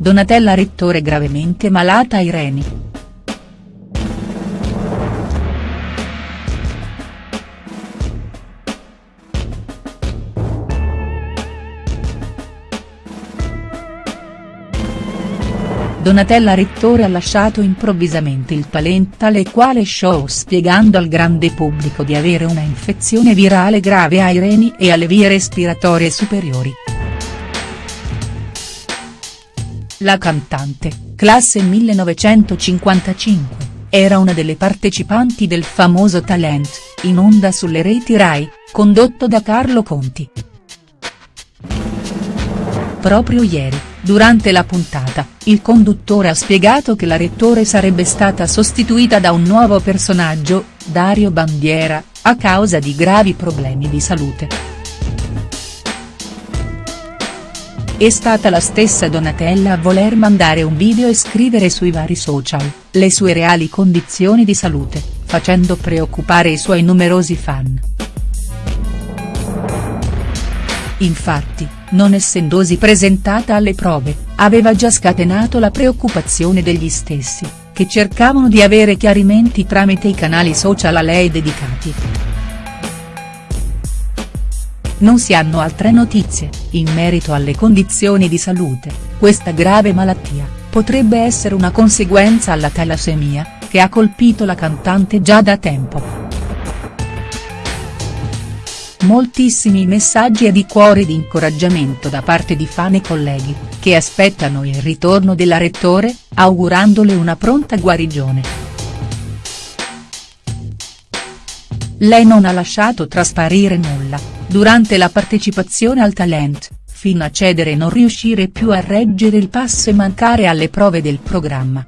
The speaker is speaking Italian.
Donatella Rettore gravemente malata ai reni. Donatella Rettore ha lasciato improvvisamente il talent tale quale show spiegando al grande pubblico di avere una infezione virale grave ai reni e alle vie respiratorie superiori. La cantante, classe 1955, era una delle partecipanti del famoso Talent, in onda sulle reti Rai, condotto da Carlo Conti. Proprio ieri, durante la puntata, il conduttore ha spiegato che la rettore sarebbe stata sostituita da un nuovo personaggio, Dario Bandiera, a causa di gravi problemi di salute. È stata la stessa Donatella a voler mandare un video e scrivere sui vari social, le sue reali condizioni di salute, facendo preoccupare i suoi numerosi fan. Infatti, non essendosi presentata alle prove, aveva già scatenato la preoccupazione degli stessi, che cercavano di avere chiarimenti tramite i canali social a lei dedicati. Non si hanno altre notizie, in merito alle condizioni di salute, questa grave malattia, potrebbe essere una conseguenza alla talassemia, che ha colpito la cantante già da tempo. Moltissimi messaggi e di cuore di incoraggiamento da parte di fan e colleghi, che aspettano il ritorno della rettore, augurandole una pronta guarigione. Lei non ha lasciato trasparire nulla, durante la partecipazione al talent, fino a cedere e non riuscire più a reggere il passo e mancare alle prove del programma.